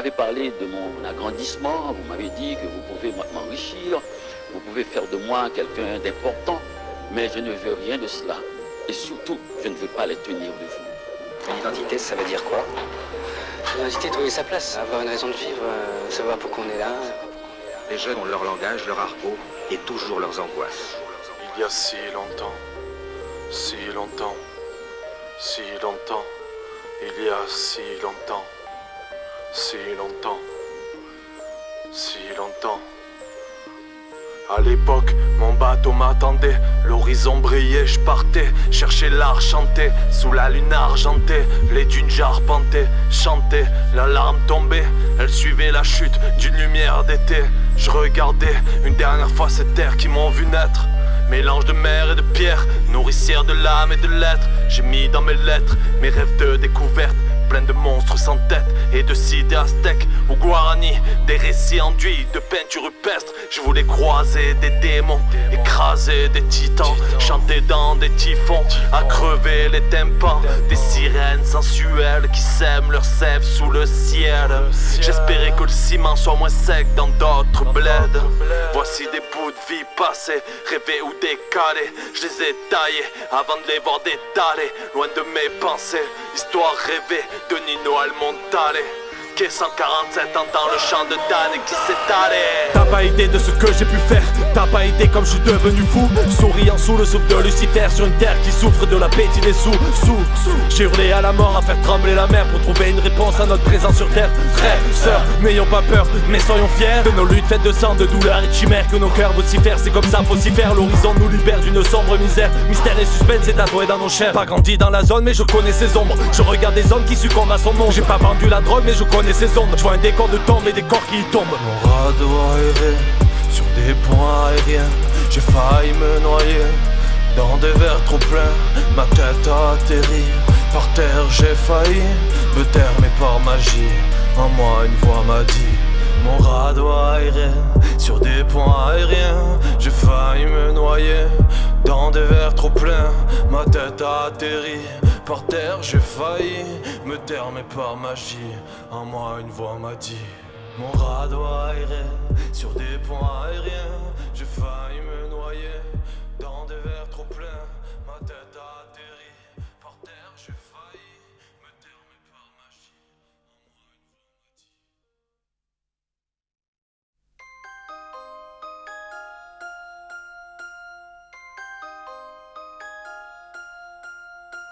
vous m'avez parlé de mon agrandissement, vous m'avez dit que vous pouvez m'enrichir, vous pouvez faire de moi quelqu'un d'important, mais je ne veux rien de cela. Et surtout, je ne veux pas les tenir de vous. L'identité, ça veut dire quoi? L'identité, trouver sa place, avoir une raison de vivre, euh, savoir pourquoi on est là. Les jeunes ont leur langage, leur argot et toujours leurs angoisses. Il y a si longtemps, si longtemps, si longtemps, il y a si longtemps, si longtemps, si longtemps. À l'époque, mon bateau m'attendait, l'horizon brillait, je partais, chercher l'art chanté, sous la lune argentée, les dunes j'arpentais, chantais, la larme tombait, elle suivait la chute d'une lumière d'été. Je regardais une dernière fois cette terre qui m'ont vu naître. Mélange de mer et de pierre, nourricière de l'âme et de l'être. J'ai mis dans mes lettres mes rêves de découverte plein de monstres sans tête et de cités aztèques ou guarani, des récits enduits de peinture rupestre. Je voulais croiser des démons, écraser des titans, chanter dans des typhons, à crever les tympans, des sirènes sensuelles qui sèment leur sève sous le ciel. J'espérais que le ciment soit moins sec dans d'autres bleds. Voici des bouts de vie passés, rêvés ou décalés. Je les ai taillés avant de les voir détaler, loin de mes pensées. Histoire rêvée de Nino Almontale Qui 147 ans dans le champ de Dan qui s'est allé. T'as pas idée de ce que j'ai pu faire. T'as pas idée comme je suis devenu fou. Souriant sous le souffle de Lucifer Sur une terre qui souffre de l'appétit des sous Sous, j'ai hurlé à la mort à faire trembler la mer Pour trouver une réponse à notre présence sur terre. Frères, sœurs, n'ayons pas peur Mais soyons fiers de nos luttes faites de sang, de douleur et de chimère Que nos cœurs vocifèrent, c'est comme ça faut s'y faire. L'horizon nous libère d'une sombre misère. Mystère et suspense est tatoué dans nos chairs. Pas grandi dans la zone mais je connais ses ombres. Je regarde des hommes qui succombent à son nom. J'ai pas vendu la drogue mais je connais Je vois un décor de tombe et des corps qui tombent. Mon radeau aéré sur des points aériens. J'ai failli me noyer dans des verres trop pleins. Ma tête a atterri par terre j'ai failli me taire mais par magie En moi une voix m'a dit Mon radeau aéré sur des points aériens. J'ai failli me noyer dans des verres trop pleins. Ma tête a atterri par terre j'ai failli me taire mais par magie En moi une voix m'a dit Mon radeau aéré sur des points aériens J'ai failli me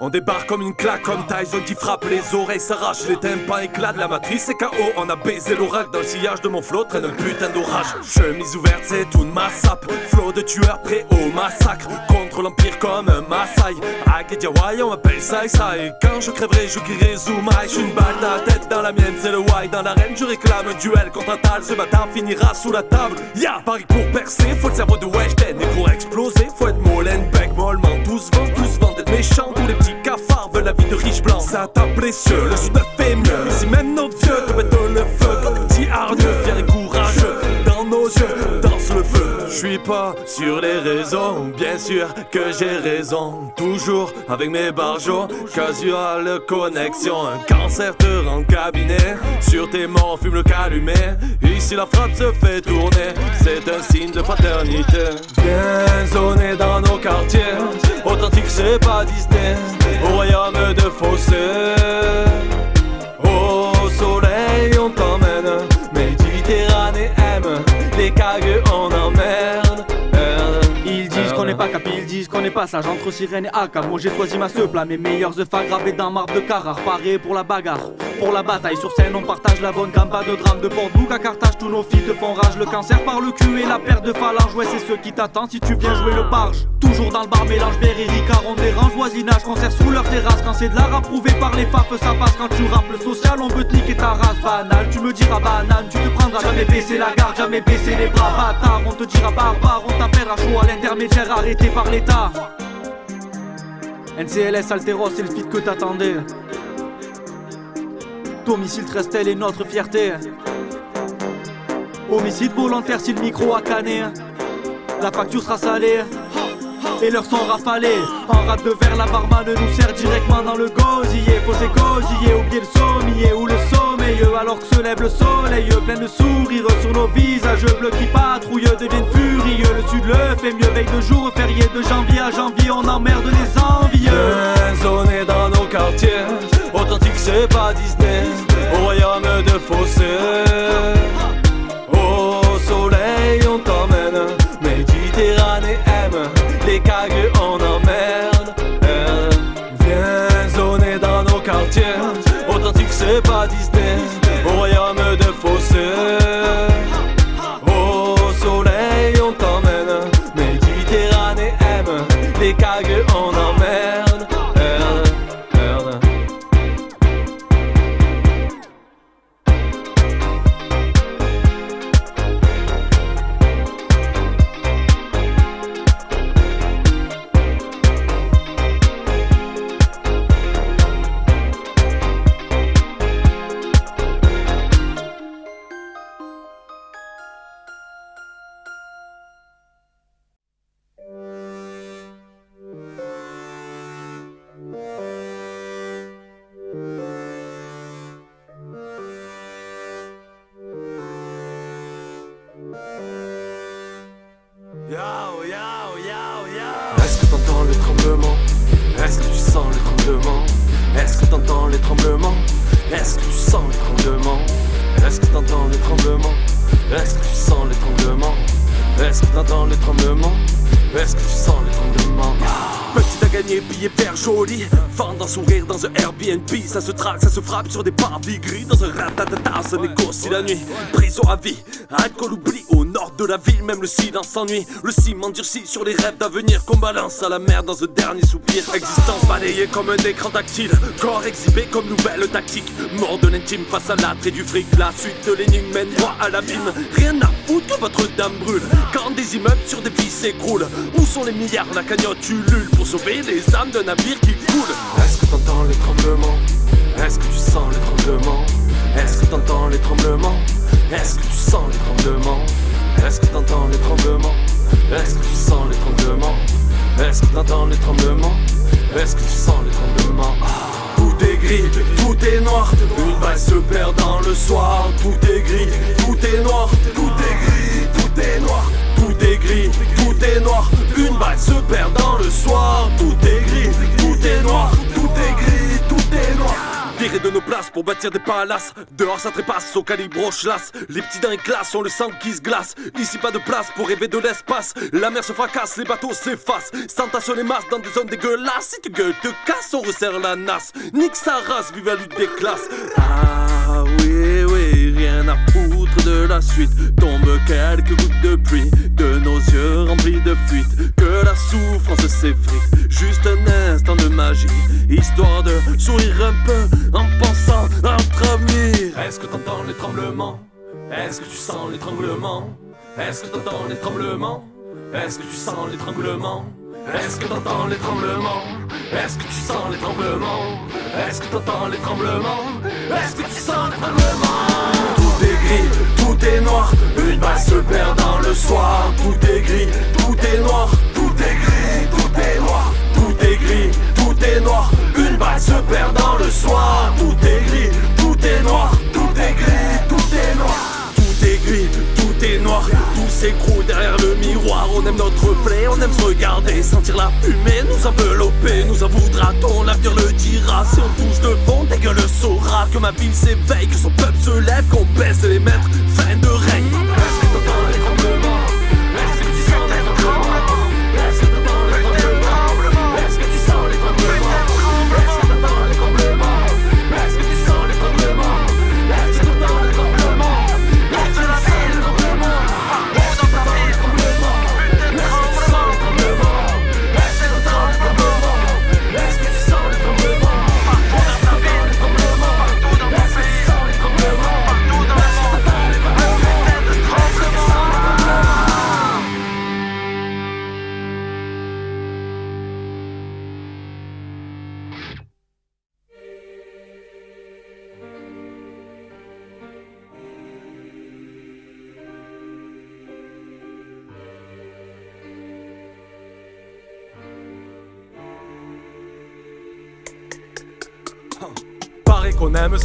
On débarque comme une claque, comme Tyson qui frappe les oreilles, s'arrache les tympans, éclate la matrice et KO. On a baisé l'oracle dans le sillage de mon flot, traîne un putain d'orage. Chemise ouverte, c'est tout ma sape. Flot de tueurs prêt au massacre. Contre l'empire comme un Maasai. Agediawai, on m'appelle Sai Sai. Quand je crèverai, je crierai Zumai. J'suis une balle dans la tête, dans la mienne, c'est le why. Dans l'arène, je réclame un duel contre un tal. Ce bâtard finira sous la table. Ya, Paris pour percer, faut le cerveau de Weshden. Et pour exploser, faut être Molenbeek, mollement. Tous vent, tous vent d'être méchants. Tous les petits cafards veulent la vie de riche blanc. Ça t'a blessé, le sud fait mieux. Ici même nos vieux te mettent le feu. Quand des petits hargneux, et courageux. Dans nos yeux. Je suis pas sur les réseaux, bien sûr que j'ai raison. Toujours avec mes barjots, casual connexion. Un cancer te rend cabinet. Sur tes morts, fume le calumet. Ici la frappe se fait tourner, c'est un signe de fraternité. Bien zoné dans nos quartiers, authentique c'est pas Disney. Au royaume de fossés, au disent qu'on n'est pas sage Entre sirène et AK, moi j'ai choisi ma seule Mes meilleurs œufs gravés dans marbre de Carrare Paré pour la bagarre, pour la bataille. Sur scène on partage la bonne gamme, pas de drame De Portbouc à Carthage, tous nos filles te font rage Le cancer par le cul et la perte de phalange Ouais c'est ceux qui t'attendent si tu viens jouer le barge. Toujours dans le bar, mélange Berry, Ricard On dérange voisinage, concert sous leur terrasse. Quand c'est de l'art approuvé par les fafes Ça passe. Quand tu rappes le social, on veut te niquer ta race. Banal, tu me diras banane, tu te prendras Jamais baisser la garde, jamais baisser les bras. Bâtard, on te dira barbare, on t'appellera chaud à l'intermédiaire arrêté par NCLS Alteros, c'est le feat que t'attendais. Domicile Trestel est notre fierté. Homicide volontaire si le micro a canné La facture sera salée. Et leurs sont rafalés En rate de verre, la barman nous sert directement dans le gosier. Faut s'égosiller, oublier le sommier ou le sommet alors que se lève le soleil plein de sourires sur nos visages bleus qui patrouillent deviennent furieux. Le sud le fait mieux veille de jour férié de janvier. À janvier on emmerde les envieux. Zoné dans nos quartiers authentique c'est pas Disney. Au royaume de fossé au soleil on t'emmène. Méditerranée aime les cagues on emmerde. Viens zoner dans nos quartiers Authentique c'est pas Disney sur des parvis gris ça négocie la nuit. Prison à vie, alcool oubli Au nord de la ville, même le silence s'ennuie. Le ciment durci sur les rêves d'avenir Qu'on balance à la mer dans un dernier soupir. Existence balayée comme un écran tactile. Corps exhibé comme nouvelle tactique. Mort de l'intime face à l'attrait du fric. La suite de l'énigme mène droit à l'abîme. Rien à foutre que votre dame brûle. Quand des immeubles sur des vies s'écroulent. Où sont les milliards, la cagnotte ulule Pour sauver les âmes d'un navire qui coule? Est-ce que t'entends les tremblements Est-ce que tu sens les tremblements Est-ce que t'entends les tremblements? Est-ce que tu sens les tremblements? Est-ce que t'entends les tremblements? Est-ce que tu sens les tremblements? Est-ce que t'entends les tremblements? Est-ce que tu sens les tremblements? Tout est gris, tout est noir. Une balle se perd dans le soir. Tout est gris, tout est noir. Tout est gris, tout est noir. Tout est gris, tout est noir. Une balle se perd dans le soir. Tout est gris, tout est noir. Tout est gris, tout est noir Virer de nos places pour bâtir des palaces. Dehors ça trépasse au calibre classe Les petits les classes ont le sang qui se glace. Ici pas de place pour rêver de l'espace. La mer se fracasse, les bateaux s'effacent. S'entassent les masses dans des zones dégueulasses. Si tu gueules te casses, on resserre la nasse. Nique sa race, vive la lutte des classes. Ah de la suite. Tombent quelques gouttes de pluie De nos yeux remplis de fuite Que la souffrance s'effrite. Juste un instant de magie Histoire de sourire un peu En pensant à notre avenir. Est-ce que t'entends les tremblements? Est-ce que tu sens les tremblements? Est-ce que t'entends les tremblements? Est-ce que tu sens les tremblements? Est-ce que t'entends les tremblements? Est-ce que tu sens les tremblements? Est-ce que t'entends les tremblements? Est-ce que tu sens les tremblements? Tout est noir Une balle se perd dans le soir. Tout est gris, tout est noir Tout est gris, tout est noir. Tout est gris, tout est noir Une balle se perd dans le soir. Tout est gris, tout est noir Tout est gris, tout est noir. Tout est gris, est noir, tout s'écroule derrière le miroir. On aime notre reflet, on aime se regarder, sentir la fumée, nous envelopper. Nous en voudra-t-on, l'avenir le dira. Si on touche de ta gueule saura que ma ville s'éveille, que son peuple se lève, qu'on baisse les maîtres. Fin de règne.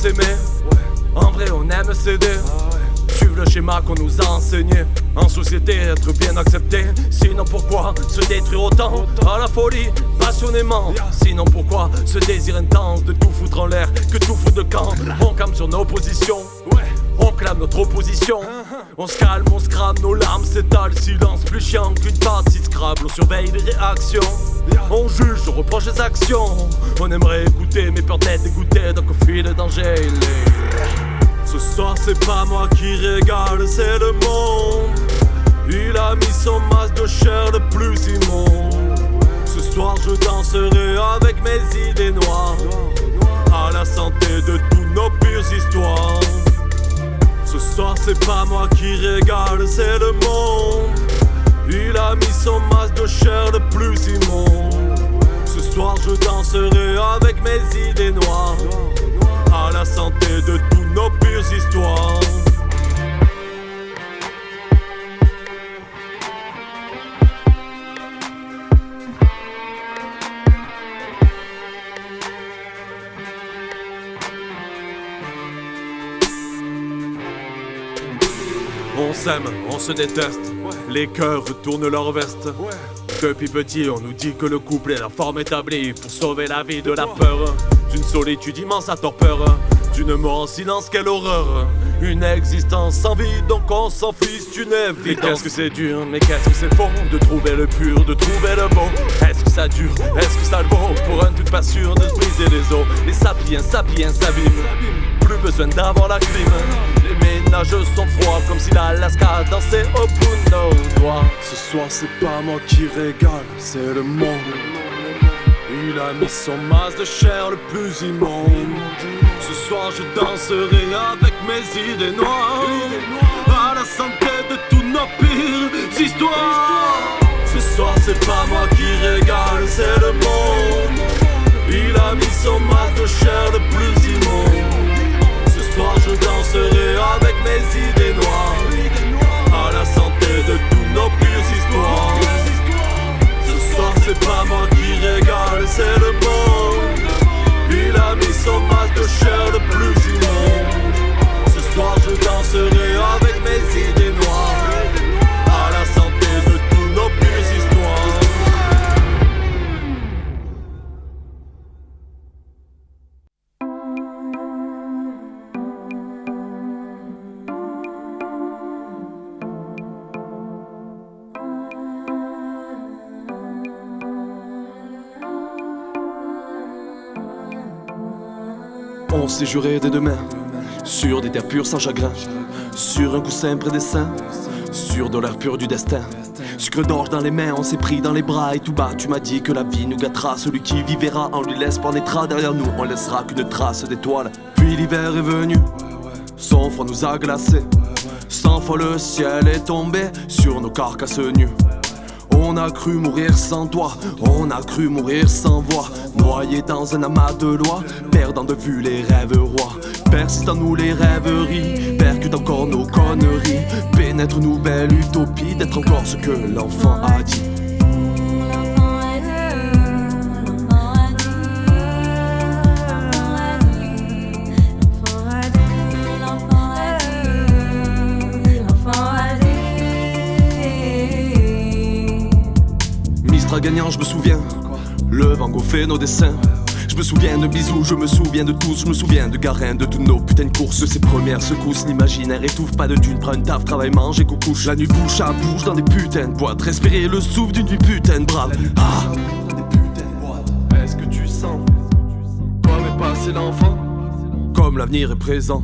S'aimer, en vrai, on aime céder. Suivre le schéma qu'on nous a enseigné. En société, être bien accepté. Sinon, pourquoi se détruire autant? À la folie, passionnément. Sinon, pourquoi ce désir intense de tout foutre en l'air, que tout foutre de camp? On campe sur nos positions. On clame notre opposition. On se calme, on se nos larmes s'étalent. Silence plus chiant qu'une partie Scrabble. On surveille les réactions. On juge, on reproche les actions. On aimerait écouter, mais peur d'être dégoûté. Donc on fuit le danger. Ce soir, c'est pas moi qui régale, c'est le monde. Il a mis son masque de chair le plus immonde. Ce soir, je danserai avec mes idées noires. À la santé de tous nos pires histoires. Ce soir c'est pas moi qui régale, c'est le monde. Il a mis son masque de chair le plus immonde. Ce soir je danserai avec mes idées noires. À la santé de tous nos pires histoires. On se déteste. Les cœurs retournent leur veste. Depuis petit, on nous dit que le couple est la forme établie pour sauver la vie de la peur. D'une solitude immense à torpeur. D'une mort en silence, quelle horreur. Une existence sans vie, donc on s'en fiche d'une évidence. Qu'est-ce que c'est dur, mais qu'est-ce que c'est faux de trouver le pur, de trouver le beau. Est-ce que ça dure, est-ce que ça le vaut? Pour un tout pas sûr de se briser les os. Les sapiens, sapiens s'abîment. Plus besoin d'avoir la clim. Ménages sont froids comme si l'Alaska dansait au bout de nos doigts. Ce soir, c'est pas moi qui régale, c'est le monde. Il a mis son masque de chair le plus immonde. Ce soir, je danserai avec mes idées noires. À la santé de tous nos pires histoires. Ce soir, c'est pas moi qui régale, c'est le monde. Il a mis son masque de chair le plus immonde. Ce soir, je danserai avec mes idées noires. À la santé de tous nos pires histoires. Ce soir c'est pas moi qui régale, c'est le monde Il a mis son masque de chair le plus immonde Ce soir je danserai avec mes idées noires On s'est juré dès demain. Sur des terres pures sans chagrin. Sur un coussin près des seins Sur de l'air pur du destin. Sucre d'orge dans les mains, on s'est pris dans les bras. Et tout bas tu m'as dit que la vie nous gâtera. Celui qui vivra, on lui laisse naîtra Derrière nous, on laissera qu'une trace d'étoiles Puis l'hiver est venu. Son froid nous a glacés. Cent fois le ciel est tombé Sur nos carcasses nues on a cru mourir sans toi, on a cru mourir sans voix, noyé dans un amas de lois, perdant de vue les rêves rois. Persistent en nous les rêveries, percute encore nos conneries, pénètre nous belle utopie d'être encore ce que l'enfant a dit. Je me souviens, le Van Gogh fait nos dessins. Je me souviens de bisous, je me souviens de tous, je me souviens de Garin, de toutes nos putains de courses, ces premières secousses, l'imaginaire étouffe, pas de thunes, prends une taf, travail, mange et couche La nuit bouche à bouche dans des putains de boîtes, respirer le souffle d'une vie putain de brave. Ah. Dans des putains de boîtes, est-ce que tu sens Toi mais pas c'est l'enfant? Comme l'avenir est présent.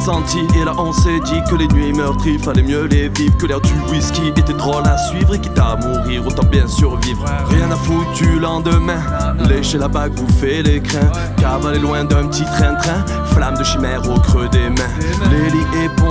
Et là on s'est dit que les nuits meurtries fallait mieux les vivre. Que l'air du whisky était drôle à suivre et quitte à mourir, autant bien survivre. Rien à foutre du lendemain. Lécher la bague, bouffer les crins. Cavaler loin d'un petit train-train. Flamme de chimère au creux des mains. Les lits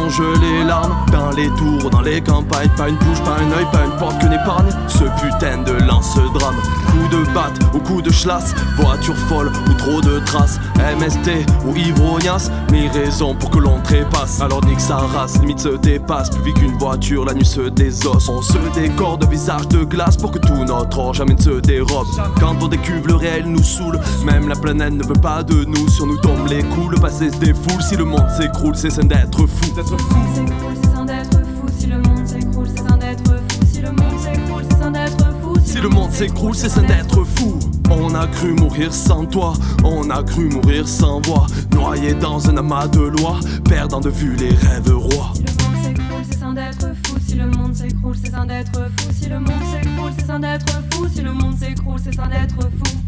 éponge les larmes. Dans les tours, dans les campagnes. Pas une bouche, pas un œil, pas une porte que n'épargne. Ce putain de lance-drame. Coup de battent au coup de chlasse. Voiture folle ou trop de traces. MST ou ivrognasse, mille raisons pour que l'on trépasse. Alors nique sa race, limite se dépasse. Plus vite qu'une voiture, la nuit se désosse. On se décore de visage de glace pour que tout notre or jamais ne se dérobe. Quand on décuve, le réel nous saoule. Même la planète ne veut pas de nous. Sur nous tombent les coups, le passé se défoule. Si le monde s'écroule, c'est sain d'être fou. Si le monde s'écroule, c'est sans d'être fou. Si le monde s'écroule, c'est sans d'être fou. Si le monde s'écroule, c'est sain d'être fou. On a cru mourir sans toi, on a cru mourir sans voix. Noyé dans un amas de lois, perdant de vue les rêves rois. Si le monde s'écroule, c'est sans d'être fou. Si le monde s'écroule, c'est sans d'être fou. Si le monde s'écroule, c'est sans d'être fou. Si le monde s'écroule, c'est sans d'être fou.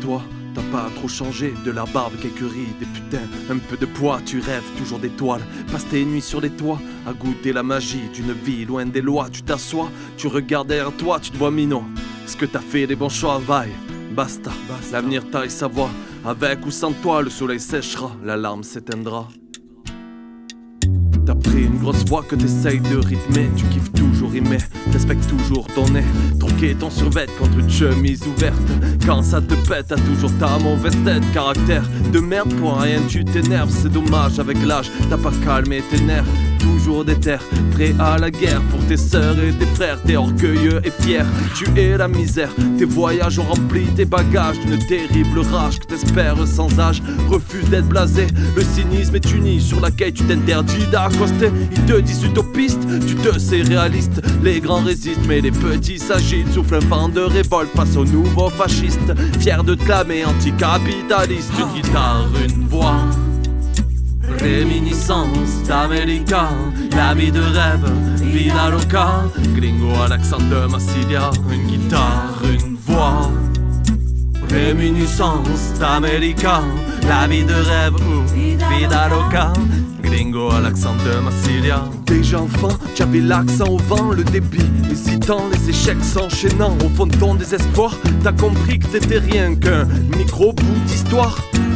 Toi. T'as pas trop changé, de la barbe, quelques rides, et putain, un peu de poids, tu rêves toujours d'étoiles. Passe tes nuits sur les toits, à goûter la magie d'une vie loin des lois. Tu t'assois, tu regardes derrière toi, tu te vois minot. Ce que t'as fait, les bons choix, vaille. Basta, l'avenir taille sa voix. Avec ou sans toi, le soleil séchera, la larme s'éteindra. Une grosse voix que t'essayes de rythmer. Tu kiffes toujours rimer, t'expectes toujours ton nez. Troquer ton survêt contre une chemise ouverte. Quand ça te pète, t'as toujours ta mauvaise tête. Caractère de merde pour rien tu t'énerves. C'est dommage avec l'âge, t'as pas calmé tes nerfs Toujours déter, prêt à la guerre Pour tes sœurs et tes frères, t'es orgueilleux et fier Tu es la misère, tes voyages ont rempli tes bagages. D'une terrible rage que t'espères sans âge. Refuse d'être blasé, le cynisme est uni Sur laquelle tu t'interdis d'accoster. Ils te disent utopiste, tu te sais réaliste. Les grands résistent mais les petits s'agitent. Souffle un vent de révolte face aux nouveaux fascistes. Fier de clamer anticapitaliste Une guitare, une voix Réminiscence d'Américain, la vie de rêve, vida loca, gringo de Massilia, une guitare, une voix. Réminiscence d'Américain, la vie de rêve, vida loca, gringo de Massilia. Déjà enfant, tu avais l'accent au vent, le débit hésitant, les échecs s'enchaînant. Au fond de ton désespoir, t'as compris que t'étais rien qu'un micro-bout d'histoire vie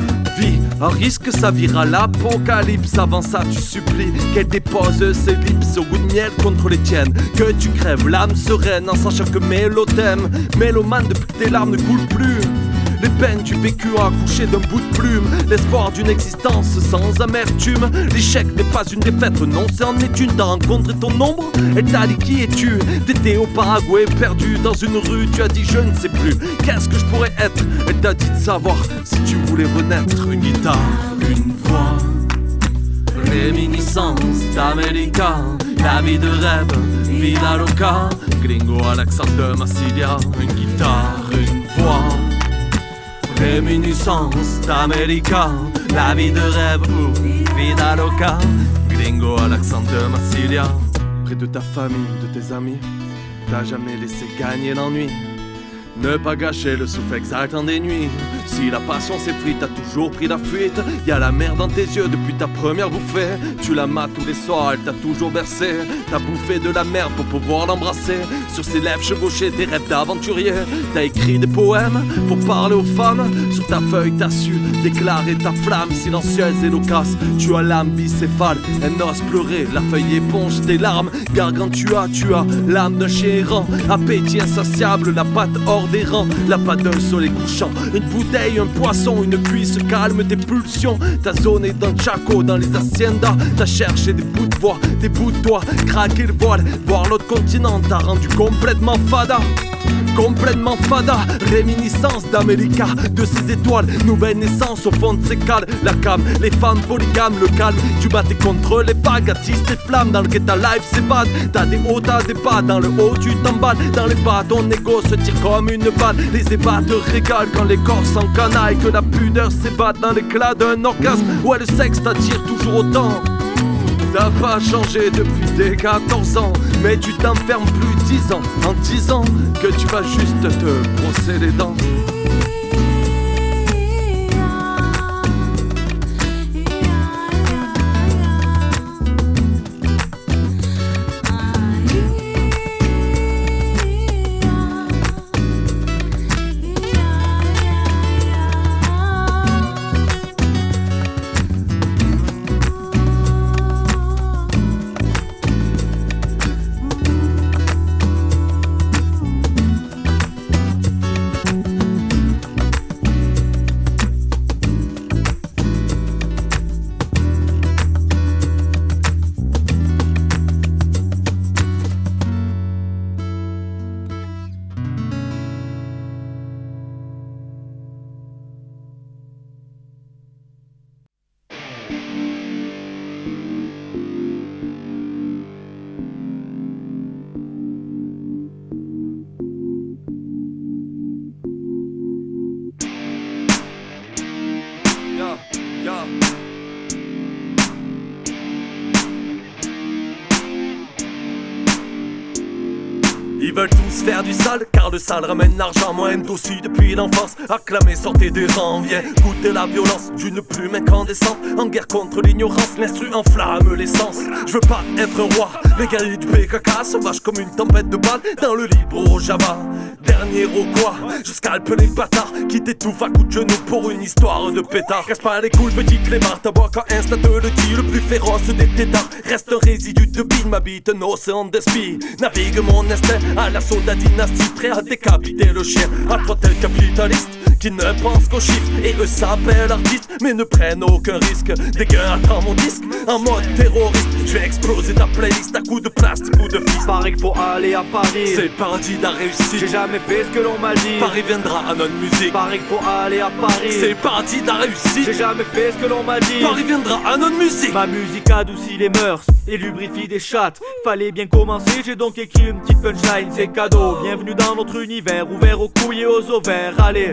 Un risque ça vire à l'apocalypse. Avant ça tu supplies qu'elle dépose ses lips Au goût de miel contre les tiennes. Que tu crèves l'âme sereine En sachant que mélo t'aime Mélomane depuis que tes larmes ne coulent plus les peines du vécu accouchées d'un bout de plume. L'espoir d'une existence sans amertume. L'échec n'est pas une défaite, non c'est est une. T'as ton ombre, elle t'a dit qui es-tu. T'étais au Paraguay, perdu dans une rue Tu as dit je ne sais plus, qu'est-ce que je pourrais être? Elle t'a dit de savoir si tu voulais renaître. Une guitare, une voix Réminiscence d'Américain La vie de rêve, vida loca. Gringo à l'accent de Massilia. Une guitare, une voix Réminiscence la vie de rêve ou vida loca. Gringo à l'accent de Massilia. Près de ta famille, de tes amis, t'as jamais laissé gagner l'ennui. Ne pas gâcher le souffle exaltant des nuits. Si la passion s'effrite, t'as toujours pris la fuite. Y a la mer dans tes yeux depuis ta première bouffée. Tu la mates tous les soirs, elle t'a toujours bercé. T'as bouffé de la merde pour pouvoir l'embrasser. Sur ses lèvres chevauchées, des rêves d'aventurier. T'as écrit des poèmes pour parler aux femmes. Sur ta feuille, t'as su déclarer ta flamme silencieuse et loquace. Tu as l'âme bicéphale, elle n'ose pleurer. La feuille éponge tes larmes. Gargantua, tu as l'âme d'un chien errant. Appétit insatiable, la patte hors des rangs, la patte d'un soleil couchant. Une bouteille, un poisson, une cuisse calme tes pulsions. Ta zone est dans Chaco, dans les haciendas. T'as cherché des bouts de voix, des bouts de toi, craquer le voile. Voir l'autre continent t'a rendu complètement fada. Complètement fada, réminiscence d'América, de ses étoiles, nouvelle naissance au fond de ses cales. La cam, les femmes polygames, le calme, tu battais contre les vagues, tes flammes dans lequel ta life s'évade. T'as des hauts, t'as des bas, dans le haut tu t'emballes, dans les bas ton ego se tire comme une balle. Les ébats te régalent quand les corps s'encanaillent, que la pudeur s'évade dans l'éclat d'un orgasme. Ouais, le sexe t'attire toujours autant. T'as pas changé depuis tes 14 ans, mais tu t'enfermes plus 10 ans en disant que tu vas juste te brosser les dents. Ils veulent tous faire du sale, car le sale ramène l'argent. Moi, aussi depuis l'enfance, acclamé, sortez des rangs. Viens goûter la violence d'une plume incandescente. En guerre contre l'ignorance, l'instru enflamme l'essence. Je veux pas être roi, les guerriers du PKK, sauvage comme une tempête de balles dans le libre Java. Dernier au quoi, je scalpe les bâtards qui t'étouffent à coups de genoux pour une histoire de pétard. Casse pas les couilles, petit clébard, ta bois quand Insta te le dit, le plus féroce des tétards. Reste un résidu de bine, m'habite un océan d'esprit. Navigue mon instinct à l'assaut de la dynastie, prêt à décapiter le chien. À toi tel capitaliste qui ne pense qu'aux chiffres et eux s'appellent artistes, mais ne prennent aucun risque. Des gars attends mon disque en mode terroriste. Je vais exploser ta playlist à coups de plastique ou de fist. Pareil qu'il faut aller à Paris. C'est le paradis de la réussite. J'ai jamais fait ce que l'on m'a dit. Paris viendra à notre musique. Pareil qu'il faut aller à Paris. C'est le paradis de la réussite. J'ai jamais fait ce que l'on m'a dit. Paris viendra à notre musique. Ma musique adoucit les mœurs et lubrifie des chattes. Fallait bien commencer, j'ai donc écrit une petite punchline, c'est cadeau. Bienvenue dans notre univers, ouvert aux couilles et aux ovaires. Allez,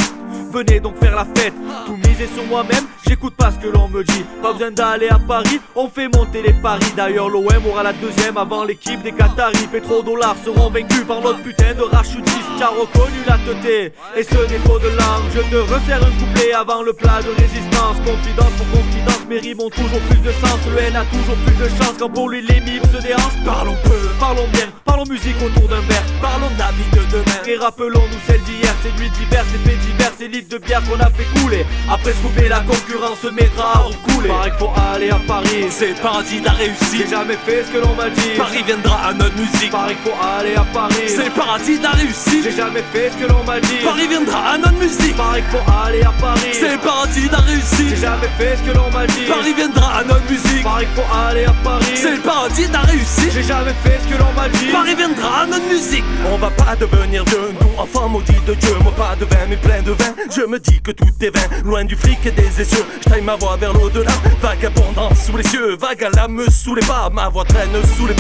venez donc faire la fête. Tout miser sur moi-même, j'écoute pas ce que l'on me dit. Pas besoin d'aller à Paris, on fait monter les paris. D'ailleurs, l'OM aura la deuxième avant l'équipe des Qataris. Pétrodollars seront vaincus par notre putain de rachutiste qui a reconnu la teuté. Et ce défaut de langue, je te resserre un couplet avant le plat de résistance. Confidence pour confidence, mes rimes ont toujours plus de sens. Le N a toujours plus de chance quand pour lui les mimes se déhanchent. Parlons peu, parlons bien, parlons musique autour d'un verre. Parlons de la vie de demain. Et rappelons-nous celle d'hier, ces nuits diverses, ces faits divers, ces litres de bière qu'on a fait couler. Après couper, la concurrence se mettra à recouler. Pareil qu'il faut aller à Paris. C'est paradis de la réussite. J'ai jamais fait ce que l'on m'a dit. Paris viendra à notre musique. Qu'il faut aller à Paris. C'est le paradis de la réussite. J'ai jamais fait ce que l'on m'a dit. Paris viendra à notre musique. Qu'il faut aller à Paris. C'est le paradis de la réussite. J'ai jamais fait ce que l'on m'a dit. Paris viendra à notre musique. Qu'il faut aller à Paris. C'est le paradis de la réussite. J'ai jamais fait ce que l'on m'a dit. Paris viendra à notre musique. On va pas devenir vieux, nous enfants maudits de Dieu. Moi pas de vin, mais plein de vin. Je me dis que tout est vain, loin du fric et des essieux. Je taille ma voix vers l'au-delà, vagabondant sous les cieux, vague à l'âme sous les pas. Ma voix traîne sous les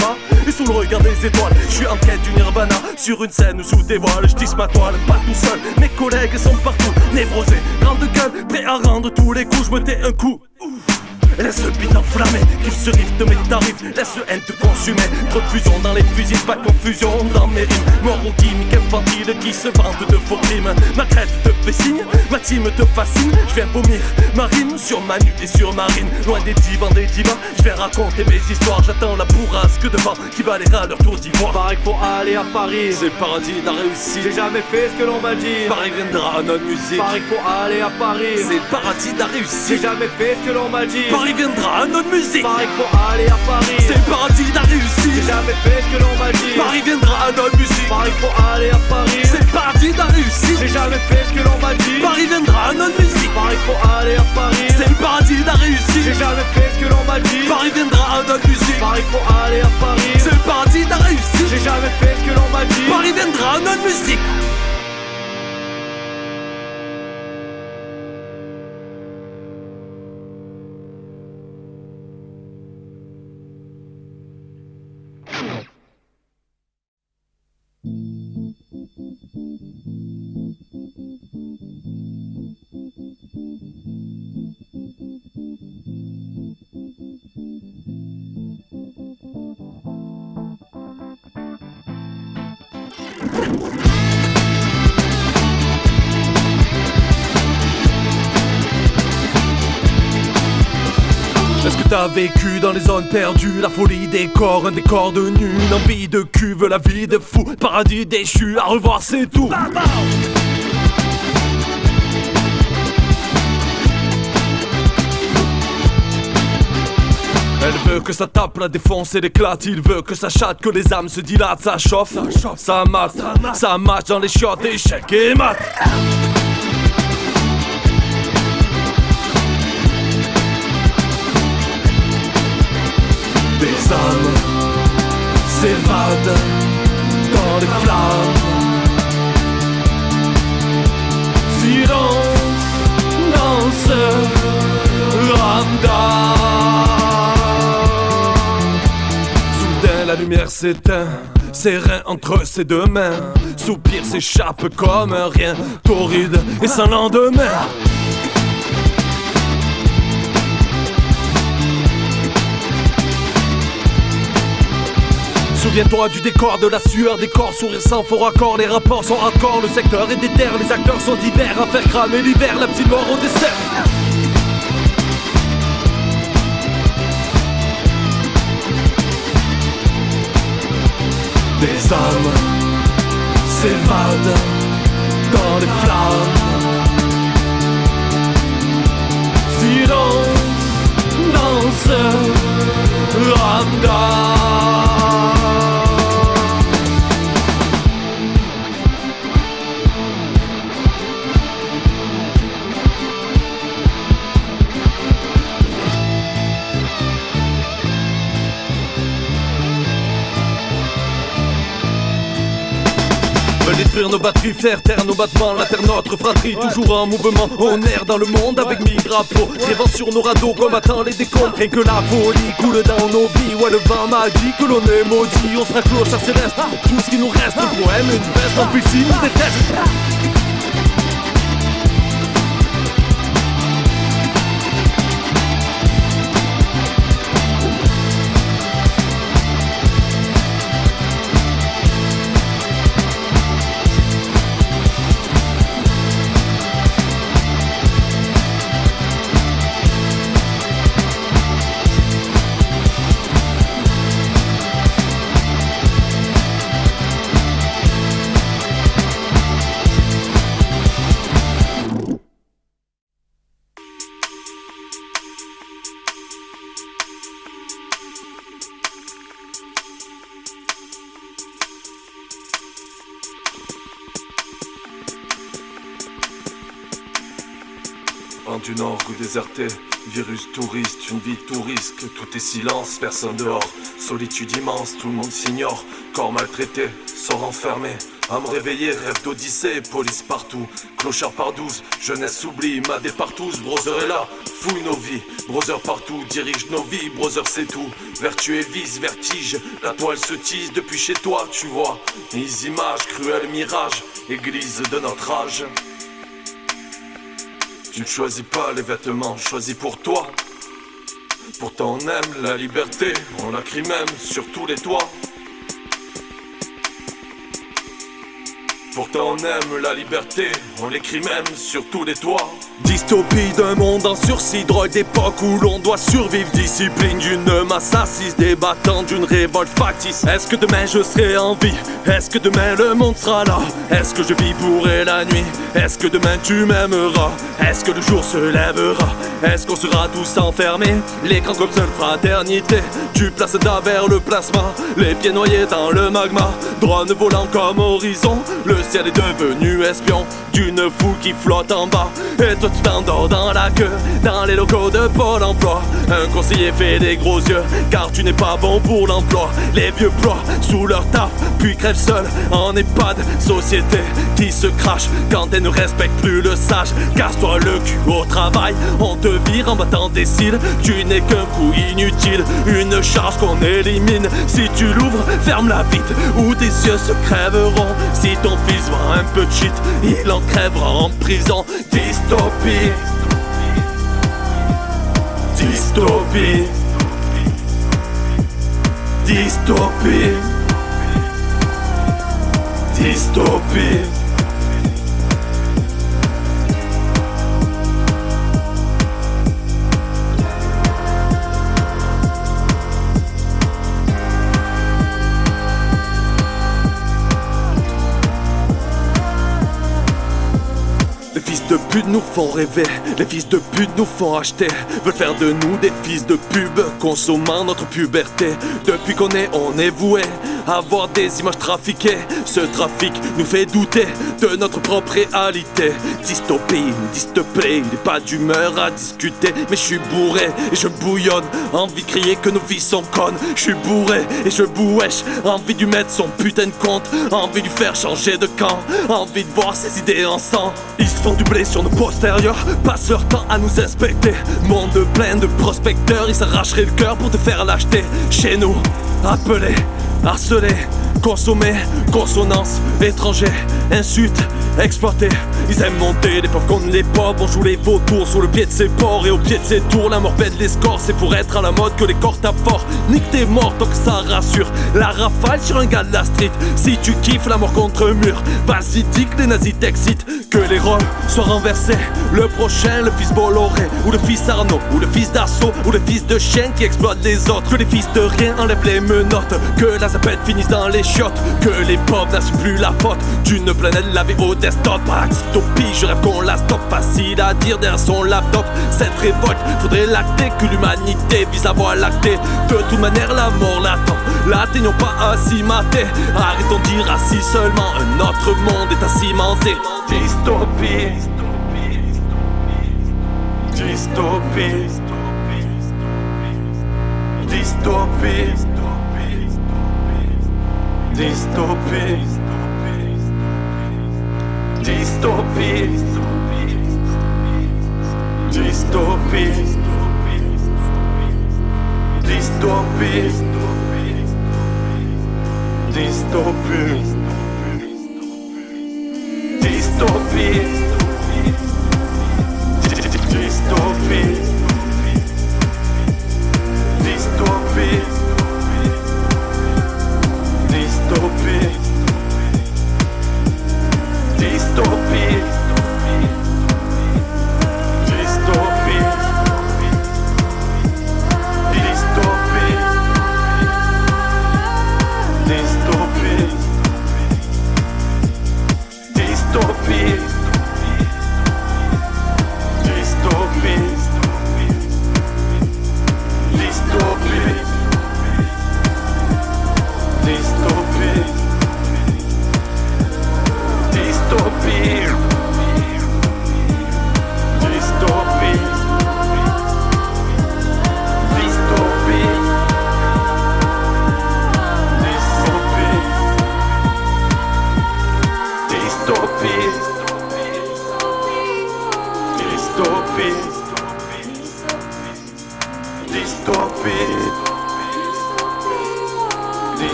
et sous le regard des étoiles. Je suis en quête du nirvana sur une scène sous des voiles. Je tisse ma toile, pas tout seul. Mes collègues sont partout, névrosés, grande gueule, prêts à rendre tous les coups. Je me tais un coup. Laisse le beat enflammé, qu'il se rive de mes tarifs, laisse le haine te consumer. Trop de fusion dans les fusils, pas de confusion dans mes rimes. Mort aux gimmicks infantiles qui se vantent de faux crimes. Ma crête te fait signe, ma team te fascine. Je viens vomir ma rime sur ma nuque et sur ma rime. Loin des divans, des divans, je vais raconter mes histoires. J'attends la bourrasque devant qui balayera leur tour d'ivoire. Pareil faut aller à Paris. C'est le paradis de la réussite. J'ai jamais fait ce que l'on m'a dit. Paris viendra à notre musique. Pareil faut aller à Paris. C'est le paradis de la J'ai réussite. jamais fait ce que l'on m'a dit. Paris viendra à notre musique. Pareil faut aller à Paris. C'est le paradis de la J'ai réussite. jamais fait ce que l'on m'a dit. Paris viendra à notre musique. Pareil faut aller à Paris. C'est le paradis de la réussite. J'ai jamais fait ce que l'on m'a dit. Paris viendra à notre musique. Pareil faut aller à Paris. C'est le paradis de la J'ai réussite. jamais fait ce que l'on m'a dit. Paris viendra à notre musique. Pareil faut aller à Paris. C'est le paradis de la réussite. J'ai jamais fait ce que l'on m'a dit. Paris viendra à notre musique. Est-ce que t'as vécu dans les zones perdues La folie des corps, un décor de nu Une envie de cuve, la vie de fou Paradis déchu, à revoir c'est tout Elle veut que ça tape, la défonce et l'éclate. Il veut que ça chatte, que les âmes se dilatent Ça chauffe, ça, chauffe, ça mate, ça marche. dans les chiottes Échec et mat Des âmes s'évadent dans les flammes. Silence dans ce lumière s'éteint Serein entre ses deux mains. Soupir s'échappe comme un rien Torride et sans lendemain. Souviens-toi du décor, de la sueur des corps, sourire sans faux raccord, les rapports sont hardcore, le secteur est déter, les acteurs sont divers, à faire cramer l'hiver, la petite mort au dessert. Des âmes s'évadent dans les flammes. Silence dans ce ramdam. Détruire nos batteries, faire taire nos battements, la terre notre fratrie, toujours en mouvement, on erre dans le monde avec mille drapeaux, rêvant sur nos radeaux, combattant les décombres, rien que la folie coule dans nos vies, ouais le vent m'a dit que l'on est maudit, on sera clochard céleste, tout ce qui nous reste, le poème, une veste, en plus s'ils déserté, virus touriste, une vie tout risque, tout est silence, personne dehors, solitude immense, tout le monde s'ignore, corps maltraité, sort enfermé, à me réveiller, rêve d'odyssée, police partout, clochard par douze, jeunesse oublie, madé partout, brother est là, fouille nos vies, brother partout, dirige nos vies, brother c'est tout, vertu et vice, vertige, la toile se tisse depuis chez toi, tu vois, les images, cruels mirages, église de notre âge. Tu ne choisis pas les vêtements, choisis pour toi. Pourtant on aime la liberté, on la crie même sur tous les toits. Pourtant on aime la liberté, on l'écrit même sur tous les toits. Dystopie d'un monde en sursis, drogue d'époque où l'on doit survivre. Discipline d'une masse assise, débattant d'une révolte factice. Est-ce que demain je serai en vie? Est-ce que demain le monde sera là? Est-ce que je vivrai la nuit? Est-ce que demain tu m'aimeras? Est-ce que le jour se lèvera? Est-ce qu'on sera tous enfermés? L'écran comme seule fraternité. Tu places vers le plasma Les pieds noyés dans le magma. Drone volant comme horizon ciel est devenu espion D'une foule qui flotte en bas. Et toi tu t'endors dans la queue Dans les locaux de Pôle emploi. Un conseiller fait des gros yeux Car tu n'es pas bon pour l'emploi. Les vieux ploient sous leur taf Puis crèvent seuls en EHPAD. Société qui se crache Quand elle ne respecte plus le sage. Casse-toi le cul au travail On te vire en battant des cils. Tu n'es qu'un coup inutile Une charge qu'on élimine. Si tu l'ouvres, ferme-la vite Ou tes yeux se crèveront. Si ton fils voit un peu de shit Il en crèvera en prison. Dystopie. Dystopie. Dystopie. Dystopie Les fils de pute nous font rêver, les fils de pute nous font acheter, veulent faire de nous des fils de pub, consommant notre puberté. Depuis qu'on est, on est voué à avoir des images trafiquées. Ce trafic nous fait douter de notre propre réalité. Dystopie, dystopie, il est pas d'humeur à discuter, mais je suis bourré et je bouillonne, envie de crier que nos vies sont connes. Je suis bourré et je bouèche, envie de lui mettre son putain de compte, envie de lui faire changer de camp, envie de voir ses idées en sang. Ils se font du blé sur nos postérieurs, passent leur temps à nous inspecter. Monde plein de prospecteurs, ils s'arracheraient le cœur pour te faire l'acheter. Chez nous, appelés, harcelés, consommés, consonance, étrangers, insultes, exploités. Ils aiment monter les pauvres contre les pauvres, on joue les vautours sur le pied de ses porcs et au pied de ses tours. La mort les scores, c'est pour être à la mode que les corps tapent fort. Nique tes morts tant que ça rassure. La rafale sur un gars de la street. Si tu kiffes la mort contre mur, vas-y dis que les nazis t'excitent. Que les rôles soient renversés. Le prochain, le fils Bolloré, ou le fils Arnaud, ou le fils d'Assaut, ou le fils de chien qui exploite les autres. Que les fils de rien enlèvent les menottes. Que la zapette finisse dans les Que les pauvres n'assument plus la faute d'une planète lavée au desktop. Par dystopie, je rêve qu'on la stoppe. Facile à dire derrière son laptop. Cette révolte, faudrait l'acter que l'humanité vise à voir l'acter. De toute manière, la mort l'attend. L'atteignons pas s'y mater. Arrêtons de dire assis seulement. Un autre monde est à cimenter. Dystopie. Dystopie. Dystopie. Dystopie. Dystopie. Dystopie. Dystopie. Dystopie. Dystopie. Dystopie. Dystopie. Dystopie. utopie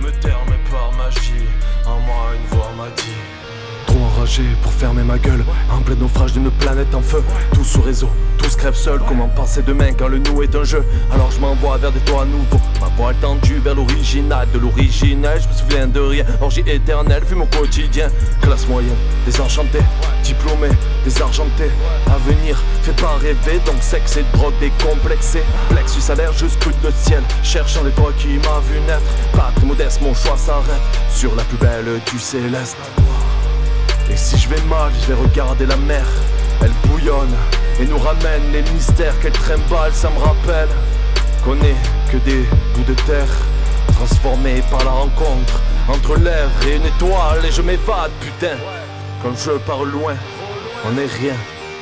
me taire, mais par magie, en moi une voix m'a dit. Trop enragé pour fermer ma gueule. En plein naufrage d'une planète en feu. Tout sous réseau, tous crèvent seuls. Comment passer demain quand le nous est un jeu? Alors je m'envoie vers des toits nouveaux. Ma voix tendue vers l'original De l'original, je me souviens de rien. Orgie éternelle, fut mon quotidien. Classe moyenne, désenchanté Diplômé, désargenté Avenir, fait pas rêver Donc sexe et drogue décomplexé Plexus je scrute le ciel Cherchant les toits qui m'a vu naître Pas très modeste, mon choix s'arrête Sur la plus belle du céleste et si je vais mal, je vais regarder la mer. Elle bouillonne et nous ramène les mystères qu'elle trimballe. Ça me rappelle qu'on n'est que des bouts de terre transformés par la rencontre entre l'air et une étoile. Et je m'évade, putain. Comme je pars loin, on n'est rien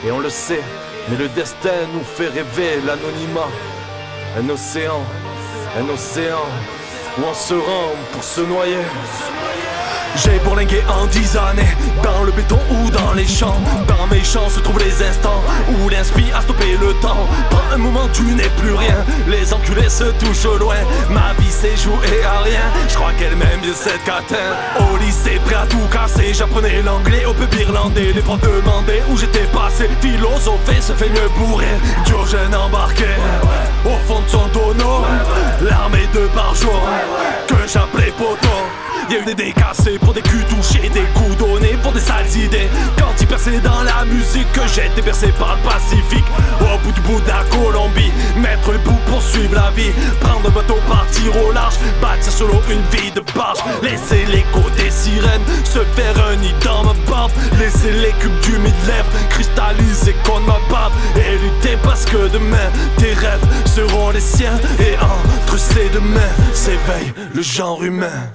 et on le sait. Mais le destin nous fait rêver l'anonymat. Un océan, un océan où on se rend pour se noyer. J'ai bourlingué en dix années Dans le béton ou dans les champs. Dans mes champs se trouvent les instants Où l'inspi a stoppé le temps. Pas un moment tu n'es plus rien. Les enculés se touchent loin. Ma vie s'est jouée à rien. Je crois qu'elle m'aime bien cette catin. Au lycée prêt à tout casser. J'apprenais l'anglais au peuple irlandais. Les profs demandaient où j'étais passé. Philosopher se fait mieux bourrer. Diogène embarqué. Au fond de son tonneau L'armée de jour Que j'appelais poteau Y'a eu des décassés pour des culs touchés, des coups donnés pour des sales idées. Quand il perçait dans la musique, que j'étais bercé par le Pacifique. Au bout du bout de la Colombie, mettre le bout pour suivre la vie. Prendre un bateau, partir au large, bâtir solo une vie de barge. Laisser l'écho des sirènes se faire un nid dans ma barbe. Laisser les cubes du mid-lèvres cristalliser contre ma barbe. Et lutter parce que demain, tes rêves seront les siens. Et entre ces deux mains s'éveille le genre humain.